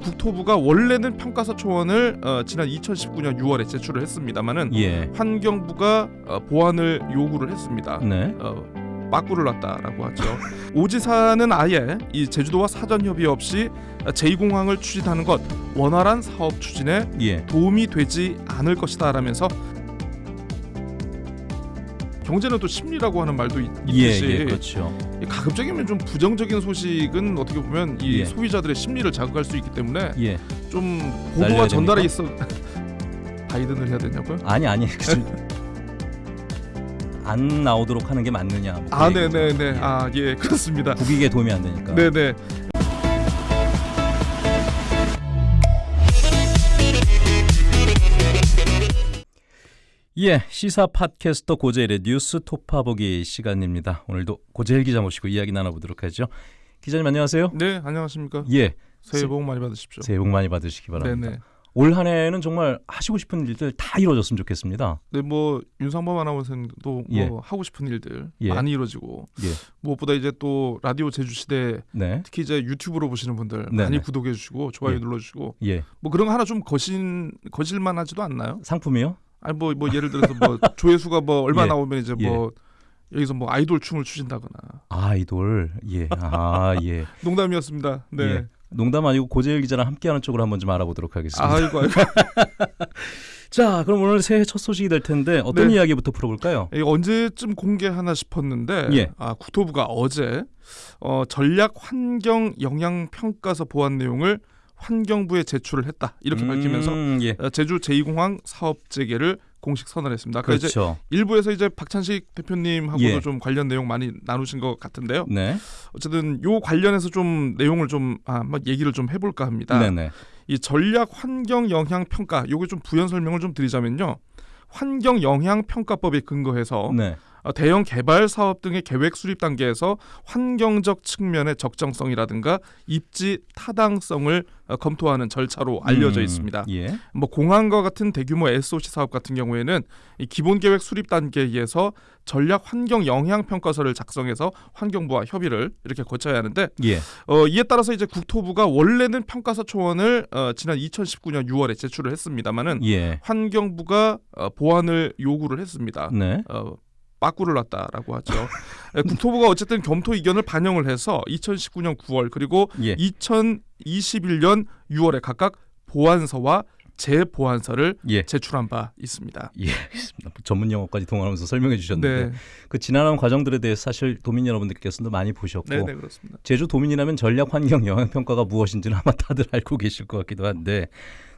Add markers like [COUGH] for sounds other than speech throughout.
국토부가 원래는 평가서 초원을 어, 지난 2019년 6월에 제출을 했습니다만은 예. 환경부가 어, 보완을 요구를 했습니다. 네. 어, 빠꾸를 놨다라고 하죠. [LAUGHS] 오지사는 아예 이 제주도와 사전 협의 없이 제2공항을 추진하는 것 원활한 사업 추진에 예. 도움이 되지 않을 것이다라면서 경제는 또 심리라고 하는 말도 있- 예, 있듯이 예, 그렇죠. 가급적이면 좀 부정적인 소식은 어떻게 보면 이 예. 소비자들의 심리를 자극할 수 있기 때문에 예. 좀 보도가 됩니까? 있어 [LAUGHS] 바이든을 해야 되냐고요? 아니 아니. 안 나오도록 하는 게 맞느냐. 뭐 아, 그. 네네네. 아, 예, 그렇습니다. 국익에 도움이 안 되니까. 네네. 예, 시사 팟캐스터 고재일의 뉴스 톱파보기 시간입니다. 오늘도 고재일 기자 모시고 이야기 나눠보도록 하죠. 기자님 안녕하세요. 네, 안녕하십니까? 예, 새해 복 많이 받으십시오. 새해 복 많이 받으시기 바랍니다. 네네. 올 한해는 정말 하시고 싶은 일들 다 이루어졌으면 좋겠습니다. 네, 뭐 윤상범 아나운서도 예. 뭐 하고 싶은 일들 예. 많이 이루어지고 예. 무엇보다 이제 또 라디오 제주 시대 네, 특히 이제 유튜브로 보시는 분들 네네. 많이 구독해 주시고 좋아요 예. 눌러 주시고 예, 뭐 그런 거 하나 좀 거신 거실만하지도 않나요? 상품이요? 아니 뭐뭐 예를 들어서 뭐 [LAUGHS] 조회수가 뭐 얼마 예. 나오면 이제 뭐 여기서 뭐 아이돌 춤을 추신다거나 아이돌. 예, 아 예. [LAUGHS] 농담이었습니다. 네. 예. 농담 아니고 고재일 기자랑 함께하는 쪽으로 한번 좀 알아보도록 하겠습니다. 아이고 아이고 [LAUGHS] 자, 그럼 오늘 새해 첫 소식이 될 텐데 어떤 네. 이야기부터 풀어볼까요? 이거 언제쯤 공개하나 싶었는데 예. 아, 국토부가 어제 어, 전략 환경 영향 평가서 보완 내용을 환경부에 제출을 했다 이렇게 밝히면서 음, 예. 어, 제주 제2공항 사업 재개를 공식 선언했습니다. 아까 이제 그렇죠. 일부에서 이제 박찬식 대표님하고도 예. 좀 관련 내용 많이 나누신 것 같은데요. 네, 어쨌든 요 관련해서 좀 내용을 좀 아, 한번 얘기를 좀 해볼까 합니다. 네, 네. 이 전략 환경 영향 평가 요게 좀 부연 설명을 좀 드리자면요. 환경 영향 평가법에 근거해서 네. 어, 대형 개발 사업 등의 계획 수립 단계에서 환경적 측면의 적정성이라든가 입지 타당성을 어, 검토하는 절차로 알려져 음, 있습니다. 예. 뭐 공항과 같은 대규모 SOC 사업 같은 경우에는 이 기본 계획 수립 단계에서 전략 환경 영향 평가서를 작성해서 환경부와 협의를 이렇게 거쳐야 하는데 예. 어, 이에 따라서 이제 국토부가 원래는 평가서 초원을 어, 지난 2019년 6월에 제출을 했습니다마는 예. 환경부가 어, 보완을 요구를 했습니다. 네. 어, 빠꾸를 놨다라고 하죠. 예, 국토부가 어쨌든 검토 의견을 반영을 해서 2019년 9월 그리고 예. 2021년 6월에 각각 보완서와 재보완서를 예. 제출한 바 있습니다. 예, 알겠습니다. 전문 용어까지 동원하면서 설명해 주셨는데 네, 그 지난한 과정들에 대해서 사실 도민 여러분들께서도 많이 보셨고 네, 네. 제주 도민이라면 전략 환경 영향 평가가 무엇인지는 아마 다들 알고 계실 것 같기도 한데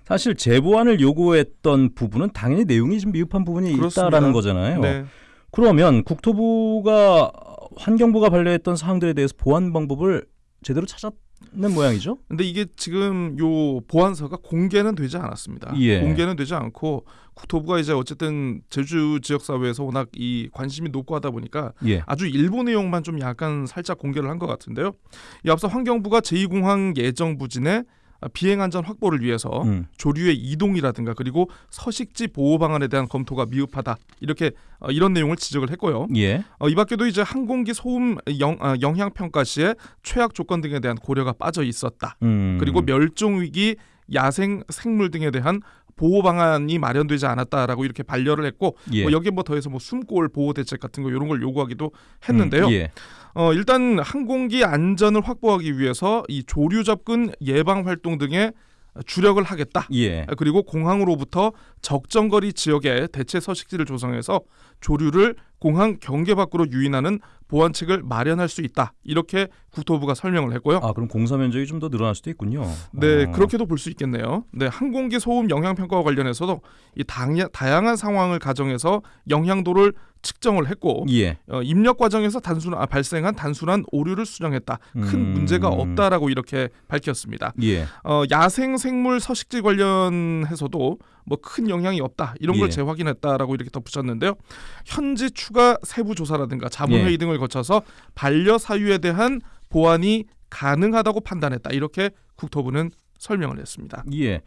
사실 재보완을 요구했던 부분은 당연히 내용이 좀 미흡한 부분이 그렇습니다. 있다라는 거잖아요. 네, 그러면 국토부가 환경부가 반려했던 사항들에 대해서 보완 방법을 제대로 찾았는 모양이죠? 근데 이게 지금 요 보완서가 공개는 되지 않았습니다. 예. 공개는 되지 않고 국토부가 이제 어쨌든 제주 지역 사회에서 워낙 이 관심이 높고 하다 보니까 예. 아주 일부 내용만 좀 약간 살짝 공개를 한 것 같은데요. 이 앞서 환경부가 제2공항 예정 부진의 비행 안전 확보를 위해서 음. 조류의 이동이라든가 그리고 서식지 보호 방안에 대한 검토가 미흡하다 이렇게 어, 이런 내용을 지적을 했고요. 예. 어, 이 밖에도 이제 항공기 소음 영, 아, 영향 평가 시에 최악 조건 등에 대한 고려가 빠져 있었다. 음. 그리고 멸종 위기 야생 생물 등에 대한 보호 방안이 마련되지 않았다라고 이렇게 반려를 했고 예. 뭐 여기에 뭐 더해서 뭐 숨골 보호 대책 같은 거 이런 걸 요구하기도 했는데요. 음, 예. 어, 일단 항공기 안전을 확보하기 위해서 이 조류 접근 예방 활동 등에 주력을 하겠다. 예. 그리고 공항으로부터 적정 거리 지역에 대체 서식지를 조성해서 조류를 공항 경계 밖으로 유인하는 보완책을 마련할 수 있다. 이렇게 국토부가 설명을 했고요. 아 그럼 공사 면적이 좀 더 늘어날 수도 있군요. 네, 어. 그렇게도 볼 수 있겠네요. 네, 항공기 소음 영향 평가와 관련해서도 이 당, 다양한 상황을 가정해서 영향도를 측정을 했고 예. 어, 입력 과정에서 단순 아, 발생한 단순한 오류를 수정했다. 큰 음. 문제가 없다라고 이렇게 밝혔습니다. 예. 어, 야생 생물 서식지 관련해서도 뭐 큰 영향이 없다 이런 걸 예. 재확인했다라고 이렇게 덧붙였는데요. 현지 추가 세부 조사라든가 자문회의 예. 등을 거쳐서 반려 사유에 대한 보완이 가능하다고 판단했다 이렇게 국토부는 설명을 했습니다. 예.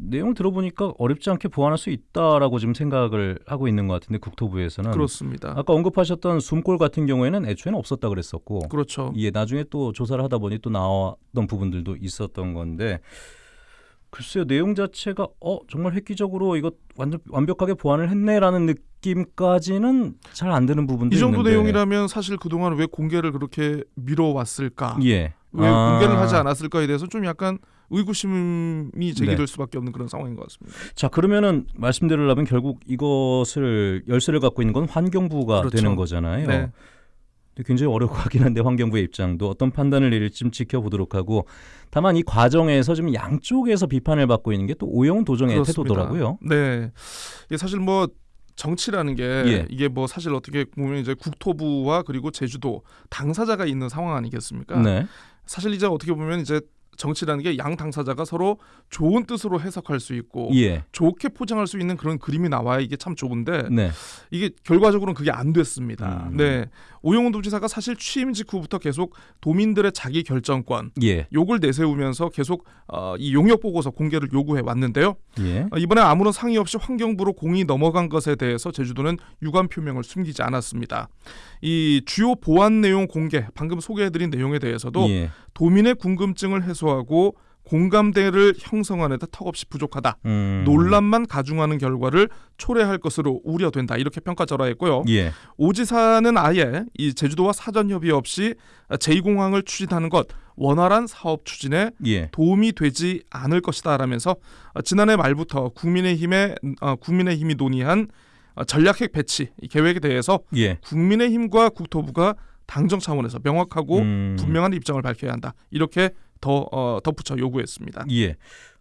내용 들어보니까 어렵지 않게 보완할 수 있다라고 지금 생각을 하고 있는 것 같은데 국토부에서는 그렇습니다. 아까 언급하셨던 숨골 같은 경우에는 애초에는 없었다 그랬었고 그렇죠. 예 나중에 또 조사를 하다 보니 또 나왔던 부분들도 있었던 건데 글쎄요 내용 자체가 어 정말 획기적으로 이거 완전 완벽하게 보완을 했네라는 느낌까지는 잘 안 드는 부분도 이 정도 있는데 내용이라면 사실 그동안 왜 공개를 그렇게 미뤄왔을까? 예 왜 아. 공개를 하지 않았을까에 대해서 좀 약간 의구심이 제기될 네. 수밖에 없는 그런 상황인 것 같습니다. 자 그러면은 말씀드리려면 결국 이것을 열쇠를 갖고 있는 건 환경부가 그렇죠. 되는 거잖아요. 네. 굉장히 어려워 하긴 한데 환경부의 입장도 어떤 판단을 내릴지 좀 지켜보도록 하고 다만 이 과정에서 좀 양쪽에서 비판을 받고 있는 게 또 오영훈 도정의 그렇습니다. 태도더라고요. 네. 이게 사실 뭐 정치라는 게 예. 이게 뭐 사실 어떻게 보면 이제 국토부와 그리고 제주도 당사자가 있는 상황 아니겠습니까? 네. 사실 이제 어떻게 보면 이제 정치라는 게 양 당사자가 서로 좋은 뜻으로 해석할 수 있고 예. 좋게 포장할 수 있는 그런 그림이 나와야 이게 참 좋은데 네. 이게 결과적으로는 그게 안 됐습니다. 음. 네. 오영훈 도지사가 사실 취임 직후부터 계속 도민들의 자기 결정권 예. 요걸 내세우면서 계속 어, 이 용역 보고서 공개를 요구해 왔는데요. 예. 어, 이번에 아무런 상의 없이 환경부로 공이 넘어간 것에 대해서 제주도는 유감 표명을 숨기지 않았습니다. 이 주요 보안 내용 공개 방금 소개해드린 내용에 대해서도 예. 도민의 궁금증을 해소하고 공감대를 형성하는 데 턱없이 부족하다. 음. 논란만 가중하는 결과를 초래할 것으로 우려된다. 이렇게 평가절하했고요. 예. 오 지사는 아예 이 제주도와 사전 협의 없이 제2공항을 추진하는 것 원활한 사업 추진에 예. 도움이 되지 않을 것이다라면서 어, 지난해 말부터 국민의힘의 어, 국민의힘이 논의한 어, 전략핵 배치 이 계획에 대해서 예. 국민의힘과 국토부가 당정 차원에서 명확하고 음. 분명한 입장을 밝혀야 한다. 이렇게 더 어, 덧붙여 요구했습니다. 예.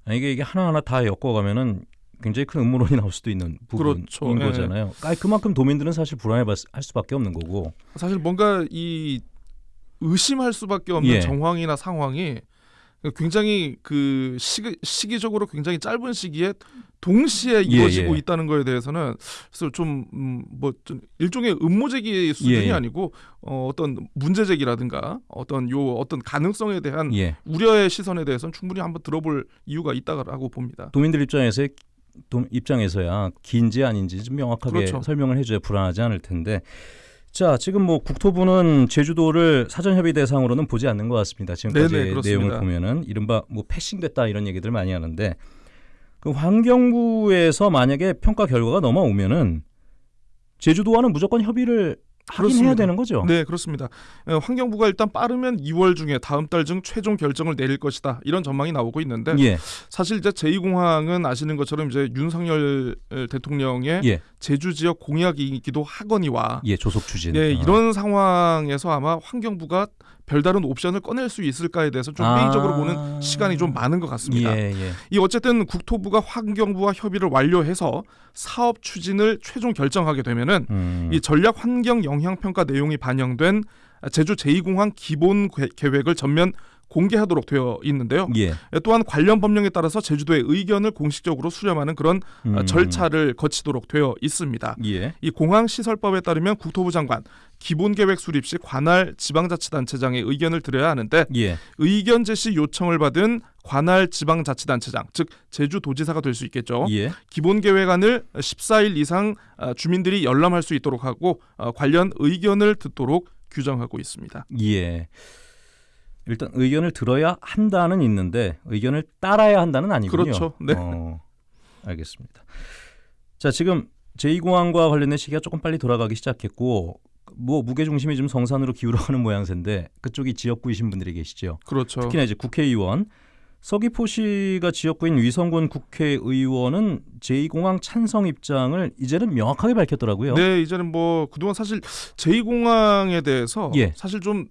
아, 이게 이게 하나하나 다 엮어가면은 굉장히 큰 음모론이 나올 수도 있는 부분인 그렇죠. 예. 거잖아요. 아, 그만큼 도민들은 사실 불안해 할 수밖에 없는 거고. 사실 뭔가 이 의심할 수밖에 없는 예. 정황이나 상황이 굉장히 그 시기, 시기 적으로 굉장히 짧은 시기에 동시에 예, 이루어지고 예. 있다는 거에 대해서는 그래서 좀뭐좀 일종의 음모 제기 수준이 예, 예. 아니고 어, 어떤 문제 제기라든가 어떤 요 어떤 가능성에 대한 예. 우려의 시선에 대해서는 충분히 한번 들어볼 이유가 있다고 봅니다. 도민들 입장에서 입장에서야 긴지 아닌지 좀 명확하게 그렇죠. 설명을 해줘야 불안하지 않을 텐데. 자, 지금 뭐 국토부는 제주도를 사전 협의 대상으로는 보지 않는 것 같습니다. 지금까지 네네, 그렇습니다. 내용을 보면은 이른바 뭐 패싱됐다 이런 얘기들 많이 하는데 그 환경부에서 만약에 평가 결과가 넘어오면은 제주도와는 무조건 협의를 하긴 해야 그렇습니다. 되는 거죠. 네, 그렇습니다. 예, 환경부가 일단 빠르면 2월 중에 다음 달 중 최종 결정을 내릴 것이다. 이런 전망이 나오고 있는데 예, 사실 이제 제2공항은 아시는 것처럼 이제 윤석열 대통령의 예, 제주 지역 공약이기도 하거니와 예, 조속 추진. 예, 어. 이런 상황에서 아마 환경부가 별다른 옵션을 꺼낼 수 있을까에 대해서 좀 아. 회의적으로 보는 시간이 좀 많은 것 같습니다. 예, 예. 이 어쨌든 국토부가 환경부와 협의를 완료해서 사업 추진을 최종 결정하게 되면은 음. 이 전략 환경 영향 평가 내용이 반영된 제주 제2공항 기본 계- 계획을 전면 공개하도록 되어 있는데요. 예. 또한 관련 법령에 따라서 제주도의 의견을 공식적으로 수렴하는 그런 어, 음. 절차를 거치도록 되어 있습니다. 예. 이 공항 시설법에 따르면 국토부 장관 기본 계획 수립 시 관할 지방자치단체장의 의견을 들어야 하는데 예. 의견 제시 요청을 받은 관할 지방자치단체장 즉 제주도지사가 될 수 있겠죠. 예. 기본 계획안을 14일 이상 어, 주민들이 열람할 수 있도록 하고 어, 관련 의견을 듣도록 규정하고 있습니다. 예. 일단 의견을 들어야 한다는 있는데 의견을 따라야 한다는 아니군요. 그렇죠. 네. 어, 알겠습니다. 자, 지금 제2공항과 관련된 시기가 조금 빨리 돌아가기 시작했고 뭐 무게 중심이 좀 성산으로 기울어가는 모양새인데 그쪽이 지역구이신 분들이 계시죠. 그렇죠. 특히나 이제 국회의원 서귀포시가 지역구인 위성군 국회의원은 제2공항 찬성 입장을 이제는 명확하게 밝혔더라고요. 네, 이제는 뭐 그동안 사실 제2공항에 대해서 예. 사실 좀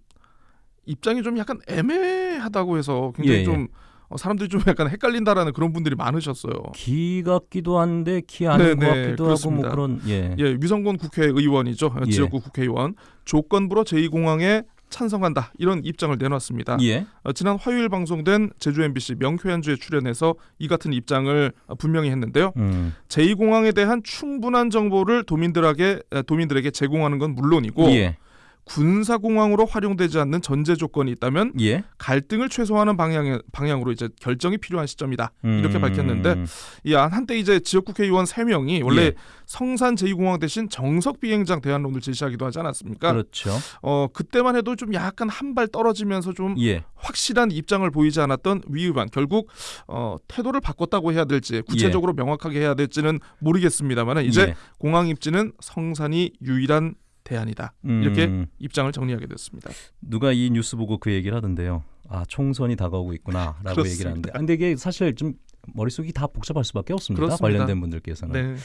입장이 좀 약간 애매하다고 해서 굉장히 예, 예. 좀 어, 사람들이 좀 약간 헷갈린다라는 그런 분들이 많으셨어요. 기 같기도 한데 기 아닌 네, 것 네, 같기도 그렇습니다. 하고 뭐 그런 예. 예, 위성군 국회의원이죠. 예. 지역구 국회의원 조건부로 제2공항에 찬성한다 이런 입장을 내놨습니다. 예. 어, 지난 화요일 방송된 제주 MBC 명쾌한주에 출연해서 이 같은 입장을 어, 분명히 했는데요. 음. 제2공항에 대한 충분한 정보를 도민들에게 에, 도민들에게 제공하는 건 물론이고 예. 군사공항으로 활용되지 않는 전제 조건이 있다면 예. 갈등을 최소화하는 방향 방향으로 이제 결정이 필요한 시점이다. 이렇게 음. 밝혔는데 이 한- 한때 이제 지역국회의원 3명이 원래 예. 성산 제2공항 대신 정석 비행장 대안론을 제시하기도 하지 않았습니까? 그렇죠. 어 그때만 해도 좀 약간 한 발 떨어지면서 좀 예. 확실한 입장을 보이지 않았던 위 의원 결국 어 태도를 바꿨다고 해야 될지 구체적으로 명확하게 해야 될지는 모르겠습니다만 이제 예. 공항 입지는 성산이 유일한 대안이다. 이렇게 음. 입장을 정리하게 됐습니다. 누가 이 뉴스 보고 그 얘기를 하던데요. 아 총선이 다가오고 있구나라고. 얘기를 하는데, 아, 근데 이게 사실 좀 머릿속이 다 복잡할 수밖에 없습니다. 그렇습니다. 관련된 분들께서는. 네.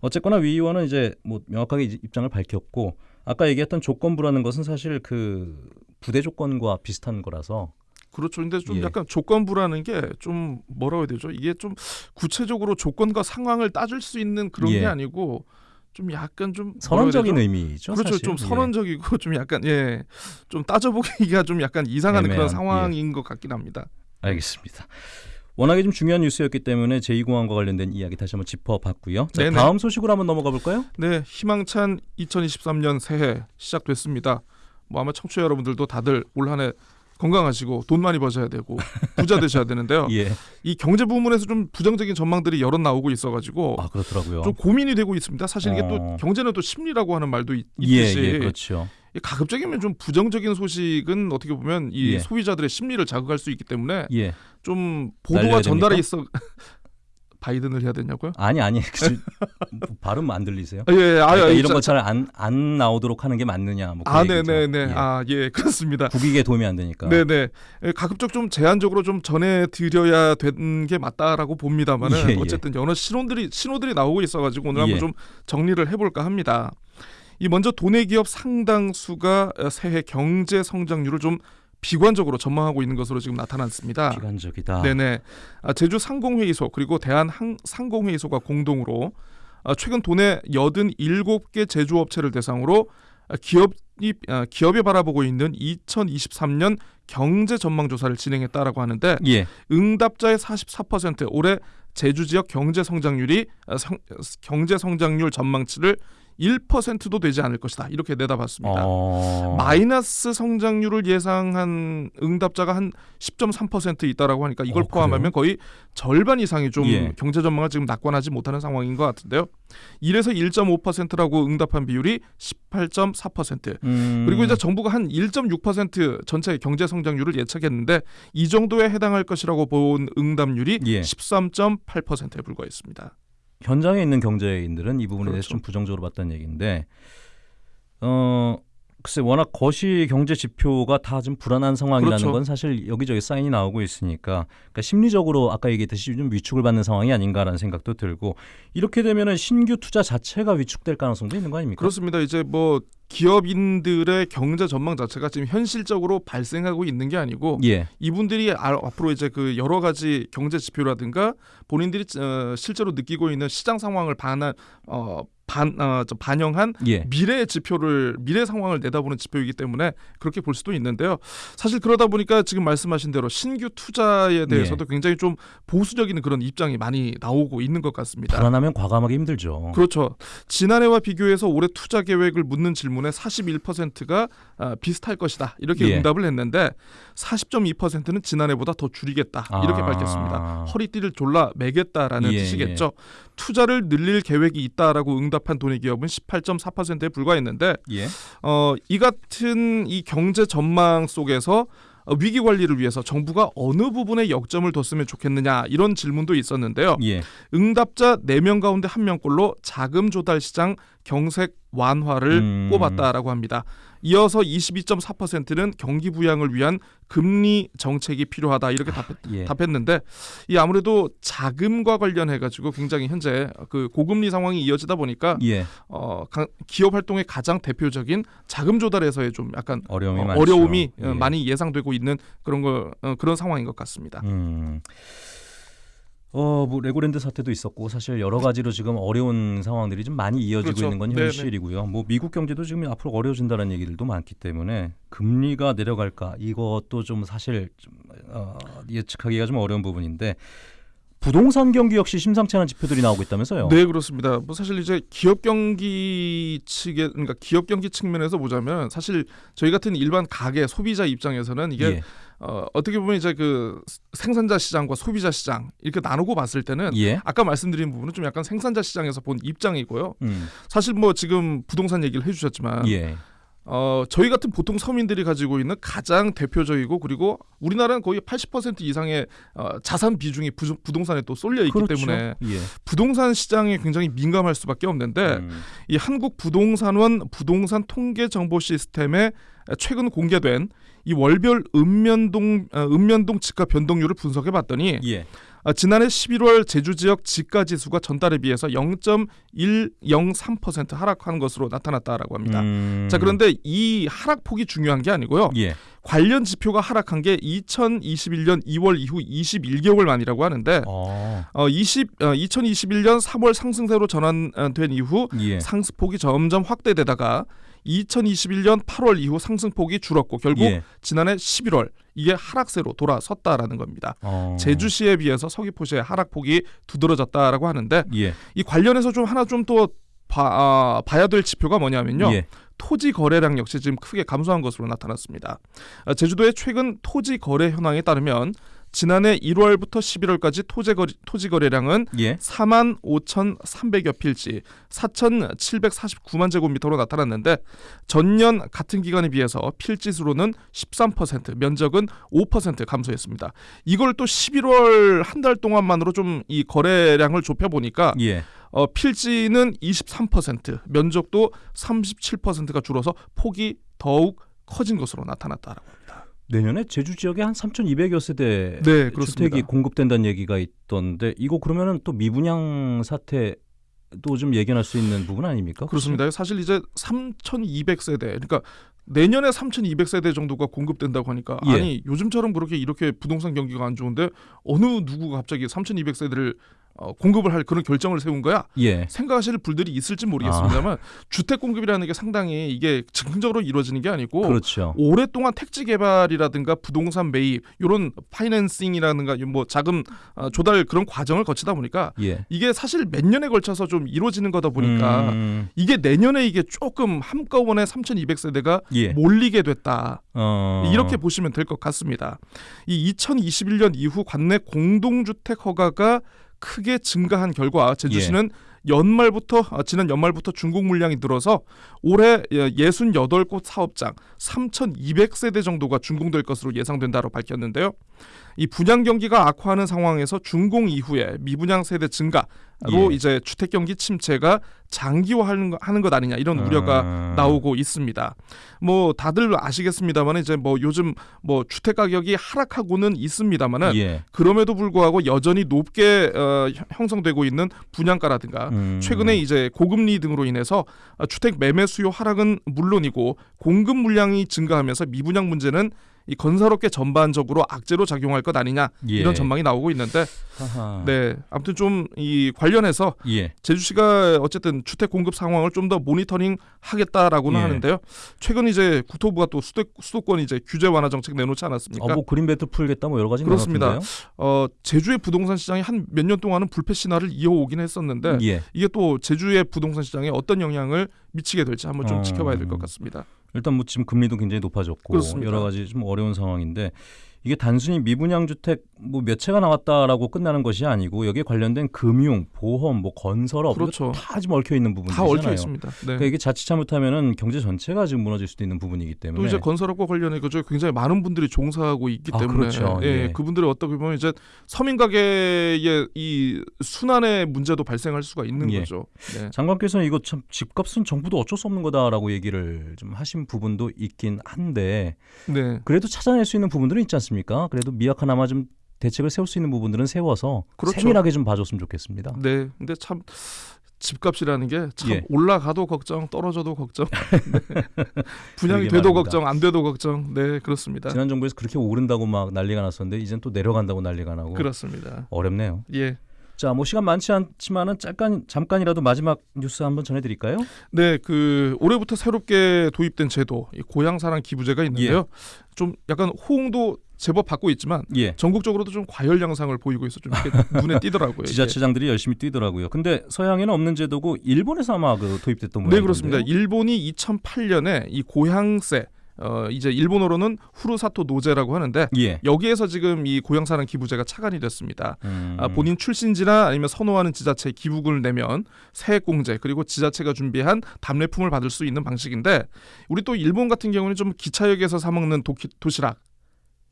어쨌거나 위 의원은 이제 뭐 명확하게 입장을 밝혔고 아까 얘기했던 조건부라는 것은 사실 그 부대 조건과 비슷한 거라서 그렇죠. 근데 좀 예. 약간 조건부라는 게 좀 뭐라고 해야 되죠? 이게 좀 구체적으로 조건과 상황을 따질 수 있는 그런 예. 게 아니고 좀 약간 좀 선언적인? 의미죠. 그렇죠. 사실. 좀 예. 선언적이고 좀 약간 예. 좀 따져보기가 좀 약간 이상한 애매한, 그런 상황인 것 같긴 합니다. 알겠습니다. 워낙에 좀 중요한 뉴스였기 때문에 제2공항과 관련된 이야기 다시 한번 짚어봤고요. 자. 다음 소식으로 한번 넘어가 볼까요? 네, 희망찬 2023년 새해 시작됐습니다. 뭐 아마 청취자 여러분들도 다들 올 한해 건강하시고 돈 많이 버셔야 되고 부자 되셔야 되는데요. [LAUGHS] 예. 이 경제 부문에서 좀 부정적인 전망들이 여러 나오고 있어가지고 아 그렇더라고요. 좀 고민이 되고 있습니다. 사실 이게 어. 또 경제는 또 심리라고 하는 말도 있, 예, 듯이 예, 그렇죠. 이 가급적이면 좀 부정적인 소식은 어떻게 보면 이 예. 소비자들의 심리를 자극할 수 있기 때문에 예. 좀 보도가 됩니까? 있어 바이든을 해야 되냐고요? 아니 아니 [LAUGHS] 그, 발음 안 들리세요? 아, 예, 예. 아, 그러니까 예, 이런 자- 거잘 안 안 나오도록 하는 게 맞느냐 뭐그 아, 얘기죠. 네네네. 예. 아, 예, 그렇습니다. 국익에 도움이 안 되니까. 네네. 예, 가급적 좀 제한적으로 좀 전해 드려야 되는 게 맞다라고 봅니다만은 예, 예. 어쨌든 여러 신호들이 신호들이 나오고 있어가지고 오늘 한번 예. 좀 정리를 해볼까 합니다. 이 먼저 도내 기업 상당수가 어, 새해 경제 성장률을 좀 비관적으로 전망하고 있는 것으로 지금 나타났습니다. 비관적이다. 네네. 아, 제주 상공회의소 그리고 대한 항- 상공회의소가 공동으로 아, 최근 도내 87개 제조업체를 대상으로 아, 기업이 아, 기업이 바라보고 있는 2023년 경제 전망 조사를 진행했다라고 하는데 예. 응답자의 44% 올해 제주 지역 경제 성장률이 아, 성- 경제 성장률 전망치를 1%도 되지 않을 것이다. 이렇게 내다봤습니다. 어... 마이너스 성장률을 예상한 응답자가 한 10.3% 있다라고 하니까 이걸 어, 포함하면 거의 절반 이상이 좀 예. 경제 전망을 지금 낙관하지 못하는 상황인 것 같은데요. 1에서 1.5%라고 응답한 비율이 18.4%. 음... 그리고 이제 정부가 한 1.6% 전체 경제 성장률을 예측했는데 이 정도에 해당할 것이라고 본 응답률이 예. 13.8%에 불과했습니다. 현장에 있는 경제인들은 이 부분에 대해서 그렇죠. 좀 부정적으로 봤다는 얘기인데 어 글쎄 워낙 거시 경제 지표가 다 좀 불안한 상황이라는 그렇죠. 건 사실 여기저기 사인이 나오고 있으니까 그러니까 심리적으로 아까 얘기했듯이 좀 위축을 받는 상황이 아닌가라는 생각도 들고 이렇게 되면은 신규 투자 자체가 위축될 가능성도 있는 거 아닙니까? 그렇습니다. 이제 뭐 기업인들의 경제 전망 자체가 지금 현실적으로 발생하고 있는 게 아니고 예. 이분들이 아- 앞으로 이제 그 여러 가지 경제 지표라든가 본인들이 어, 실제로 느끼고 있는 시장 상황을 반한 어, 반, 어, 저 반영한 예. 미래 지표를 미래 상황을 내다보는 지표이기 때문에 그렇게 볼 수도 있는데요. 사실 그러다 보니까 지금 말씀하신 대로 신규 투자에 대해서도 굉장히 좀 보수적인 그런 입장이 많이 나오고 있는 것 같습니다. 불안하면 과감하기 힘들죠. 그렇죠. 지난해와 비교해서 올해 투자 계획을 묻는 질문에 41%가 아, 비슷할 것이다 이렇게 예. 응답을 했는데 40.2%는 지난해보다 더 줄이겠다 이렇게 아. 밝혔습니다. 허리띠를 졸라 매겠다라는 예, 뜻이겠죠. 투자를 늘릴 계획이 있다라고 응답 한 돈의 기업은 18.4%에 불과했는데 예. 어, 이 같은 이 경제 전망 속에서 어, 위기 관리를 위해서 정부가 어느 부분에 역점을 뒀으면 좋겠느냐 이런 질문도 있었는데요. 예. 응답자 4명 가운데 1명꼴로 자금 조달 시장 경색 완화를 음. 꼽았다라고 합니다. 이어서 22.4%는 경기 부양을 위한 금리 정책이 필요하다 이렇게 답, 예. 답했는데 이 아무래도 자금과 관련해 가지고 굉장히 현재 그 고금리 상황이 이어지다 보니까 예. 어, 가- 기업 활동의 가장 대표적인 자금 조달에서의 좀 약간 어려움이 어. 어려움이 어, 예. 많이 예상되고 있는 그런 거 어, 그런 상황인 것 같습니다. 음. 어, 뭐 레고랜드 사태도 있었고 사실 여러 가지로 지금 어려운 상황들이 좀 많이 이어지고 그렇죠. 있는 건 네네. 현실이고요. 뭐 미국 경제도 지금 앞으로 어려워진다는 얘기들도 많기 때문에 금리가 내려갈까 이것도 좀 사실 좀 어, 예측하기가 좀 어려운 부분인데 부동산 경기 역시 심상치 않은 지표들이 나오고 있다면서요? 네 그렇습니다. 뭐 사실 이제 기업 경기 측에 그러니까 기업 경기 측면에서 보자면 사실 저희 같은 일반 가게 소비자 입장에서는 이게 예. 어, 어떻게 보면 이제 그 생산자 시장과 소비자 시장 이렇게 나누고 봤을 때는 예. 아까 말씀드린 부분은 좀 약간 생산자 시장에서 본 입장이고요. 음. 사실 뭐 지금 부동산 얘기를 해주셨지만 예. 어, 저희 같은 보통 서민들이 가지고 있는 가장 대표적이고 그리고 우리나라는 거의 80% 이상의 어, 자산 비중이 부, 부동산에 또 쏠려 있기 그렇죠. 때문에 예. 부동산 시장에 굉장히 민감할 수밖에 없는데 음. 이 한국 부동산원 부동산 통계 정보 시스템에 최근 공개된 이 월별 읍면동 어, 읍면동 집가 변동률을 분석해 봤더니 예. 아, 지난해 11월 제주 지역 집가 지수가 전달에 비해서 0.103% 하락한 것으로 나타났다라고 합니다. 음. 자 그런데 이 하락폭이 중요한 게 아니고요. 예. 관련 지표가 하락한 게 2021년 2월 이후 21개월 만이라고 하는데 어. 어, 20, 어, 2021년 3월 상승세로 전환된 이후 예. 상승폭이 점점 확대되다가 2021년 8월 이후 상승폭이 줄었고 결국 예. 지난해 11월 이게 하락세로 돌아섰다라는 겁니다. 어. 제주시에 비해서 서귀포시의 하락폭이 두드러졌다라고 하는데 예. 이 관련해서 좀 하나 좀또 아, 봐야 될 지표가 뭐냐면요. 예. 토지 거래량 역시 지금 크게 감소한 것으로 나타났습니다. 아, 제주도의 최근 토지 거래 현황에 따르면 지난해 1월부터 11월까지 토지 거래, 토지 거래량은 예. 4만 5,300여 필지, 4,749만 제곱미터로 나타났는데 전년 같은 기간에 비해서 필지 수로는 13%, 면적은 5% 감소했습니다. 이걸 또 11월 한 달 동안만으로 좀 이 거래량을 좁혀 보니까 예. 어, 필지는 23%, 면적도 37%가 줄어서 폭이 더욱 커진 것으로 나타났다라고. 내년에 제주 지역에 한 3,200여 세대 네, 그렇습니다. 주택이 공급된다는 얘기가 있던데 이거 그러면은 또 미분양 사태도 좀 예견할 수 있는 부분 아닙니까? 그렇습니다. 사실 이제 3,200세대, 그러니까 내년에 3,200세대 정도가 공급된다고 하니까 예. 아니 요즘처럼 그렇게 이렇게 부동산 경기가 안 좋은데 어느 누구가 갑자기 3,200세대를 어, 공급을 할 그런 결정을 세운 거야? 예. 생각하실 분들이 있을지 모르겠습니다만 주택 공급이라는 게 상당히 이게 즉흥적으로 이루어지는 게 아니고 그렇죠. 오랫동안 택지 개발이라든가 부동산 매입 이런 파이낸싱이라든가 뭐 자금 어, 조달 그런 과정을 거치다 보니까 예. 이게 사실 몇 년에 걸쳐서 좀 이루어지는 거다 보니까 음, 이게 내년에 이게 조금 한꺼번에 3,200세대가 예. 몰리게 됐다. 어. 이렇게 보시면 될 것 같습니다. 이 2021년 이후 관내 공동주택 허가가 크게 증가한 결과 제주시는 연말부터 아, 지난 연말부터 중국 물량이 늘어서 올해 68곳 사업장 3,200세대 정도가 준공될 것으로 예상된다고 밝혔는데요. 이 분양 경기가 악화하는 상황에서 준공 이후에 미분양 세대 증가로 예. 이제 주택 경기 침체가 장기화하는 것, 하는 것 아니냐 이런 우려가 아. 나오고 있습니다. 뭐 다들 아시겠습니다만 이제 뭐 요즘 뭐 주택 가격이 하락하고는 있습니다만은 예. 그럼에도 불구하고 여전히 높게 어, 형- 형성되고 있는 분양가라든가 음. 최근에 이제 고금리 등으로 인해서 어, 주택 매매 수요 하락은 물론이고 공급 물량이 증가하면서 미분양 문제는 이 건설업계 전반적으로 악재로 작용할 것 아니냐 예. 이런 전망이 나오고 있는데 하하. 네 아무튼 좀 이 관련해서 예. 제주시가 어쨌든 주택 공급 상황을 좀 더 모니터링 하겠다라고는 예. 하는데요. 최근 이제 국토부가 또 수도, 수도권 이제 규제 완화 정책 내놓지 않았습니까? 아, 뭐 그린벨트 풀겠다 뭐 여러 가지 그렇습니다. 어, 제주의 부동산 시장이 한 몇 년 동안은 불패 신화를 이어오긴 했었는데 예. 이게 또 제주의 부동산 시장에 어떤 영향을 미치게 될지 한번 좀 어. 지켜봐야 될 것 같습니다. 일단 뭐 지금 금리도 굉장히 높아졌고 그렇습니다. 여러 가지 좀 어려운 상황인데 이게 단순히 미분양 주택 뭐 몇 채가 나왔다라고 끝나는 것이 아니고 여기에 관련된 금융, 보험, 뭐 건설업 그렇죠. 다 지금 얽혀 있는 부분이잖아요. 다 얽혀 있습니다. 네. 그러니까 이게 자칫 잘못하면은 경제 전체가 지금 무너질 수도 있는 부분이기 또 때문에 이제 건설업과 관련해 가지고 굉장히 많은 분들이 종사하고 있기 아, 때문에 그렇죠. 예, 예. 그분들이 어떻게 보면 이제 서민 가게의 이 순환의 문제도 발생할 수가 있는 예. 거죠. 네. 장관께서는 이거 참 집값은 정부도 어쩔 수 없는 거다라고 얘기를 좀 하신 부분도 있긴 한데 네. 그래도 찾아낼 수 있는 부분들은 있지 않습니까? 그래도 미약하나마 좀 대책을 세울 수 있는 부분들은 세워서 그렇죠. 세밀하게 좀 봐줬으면 좋겠습니다. 네. 근데 참 집값이라는 게참 예. 올라가도 걱정, 떨어져도 걱정. 네. [LAUGHS] [LAUGHS] 분양이 돼도 말입니다. 걱정, 안 돼도 걱정. 네, 그렇습니다. 지난 정부에서 그렇게 오른다고 막 난리가 났었는데 이젠 또 내려간다고 난리가 나고 그렇습니다. 어렵네요. 예. 자, 뭐 시간 많지 않지만은 잠깐 잠깐이라도 마지막 뉴스 한번 전해드릴까요? 네, 그 올해부터 새롭게 도입된 제도, 이 고향 사랑 기부제가 있는데요. 예. 좀 약간 호응도 제법 받고 있지만 예. 전국적으로도 좀 과열 양상을 보이고 있어 좀 눈에 [LAUGHS] 띄더라고요. 이게. 지자체장들이 열심히 뛰더라고요. 근데 서양에는 없는 제도고 일본에서 아마 그 도입됐던 모양이던데요. 네 그렇습니다. 일본이 2008년에 이 고향세 어 이제 일본어로는 후루사토 노제라고 하는데 예. 여기에서 지금 이 고향사랑 기부제가 차관이 됐습니다. 음. 아, 본인 출신지나 아니면 선호하는 지자체에 기부금을 내면 세액공제 그리고 지자체가 준비한 답례품을 받을 수 있는 방식인데 우리 또 일본 같은 경우는 좀 기차역에서 사 먹는 도시락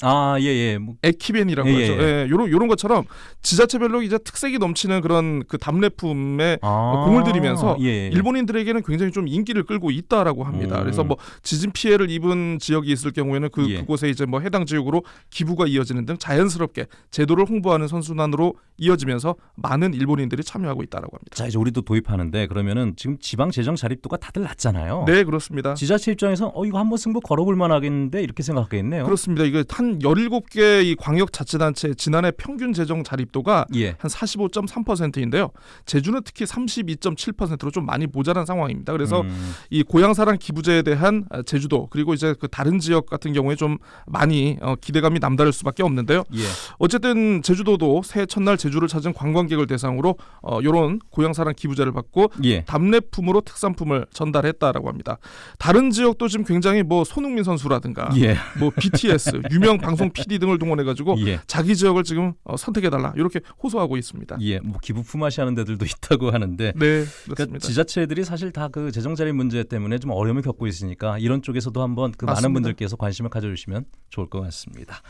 아, 예, 예. 뭐, 에키벤이라고 예, 하죠. 예. 예, 요런 요런 것처럼 지자체별로 이제 특색이 넘치는 그런 그 답례품에 아, 공을 들이면서 예, 예. 일본인들에게는 굉장히 좀 인기를 끌고 있다라고 합니다. 음. 그래서 뭐 지진 피해를 입은 지역이 있을 경우에는 그 예. 그곳에 이제 뭐 해당 지역으로 기부가 이어지는 등 자연스럽게 제도를 홍보하는 선순환으로 이어지면서 많은 일본인들이 참여하고 있다라고 합니다. 자, 이제 우리도 도입하는데 그러면은 지금 지방 재정 자립도가 다들 낮잖아요. 네, 그렇습니다. 지자체 입장에서 어 이거 한번 승부 걸어볼 만하겠는데 이렇게 생각하겠네요. 그렇습니다. 이거 한 17개 이 광역 자치단체 지난해 평균 재정 자립도가 예. 한 45.3%인데요. 제주는 특히 32.7%로 좀 많이 모자란 상황입니다. 그래서 음, 이 고향사랑 기부제에 대한 아, 제주도 그리고 이제 그 다른 지역 같은 경우에 좀 많이 어, 기대감이 남다를 수밖에 없는데요. 예. 어쨌든 제주도도 새해 첫날 제주를 찾은 관광객을 대상으로 어, 이런 고향사랑 기부제를 받고 예. 답례품으로 특산품을 전달했다라고 합니다. 다른 지역도 지금 굉장히 뭐 손흥민 선수라든가 예. 뭐 BTS 유명 방송 PD 등을 동원해가지고 [LAUGHS] 예. 자기 지역을 지금 어, 선택해달라 이렇게 호소하고 있습니다. 예. 뭐 기부 품앗이 하는 데들도 [LAUGHS] 있다고 하는데 네, 그러니까. 지자체들이 사실 다 그 재정 자립 문제 때문에 좀 어려움을 겪고 있으니까 이런 쪽에서도 한번 그 많은 맞습니다. 분들께서 관심을 가져주시면 좋을 것 같습니다.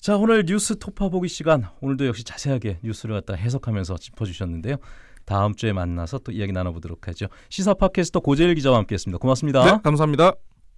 자 오늘 뉴스 토파 보기 시간 오늘도 역시 자세하게 뉴스를 갖다 해석하면서 짚어주셨는데요. 다음 주에 만나서 또 이야기 나눠보도록 하죠. 시사 팟캐스터 고재일 기자와 함께했습니다. 고맙습니다. 네, 감사합니다.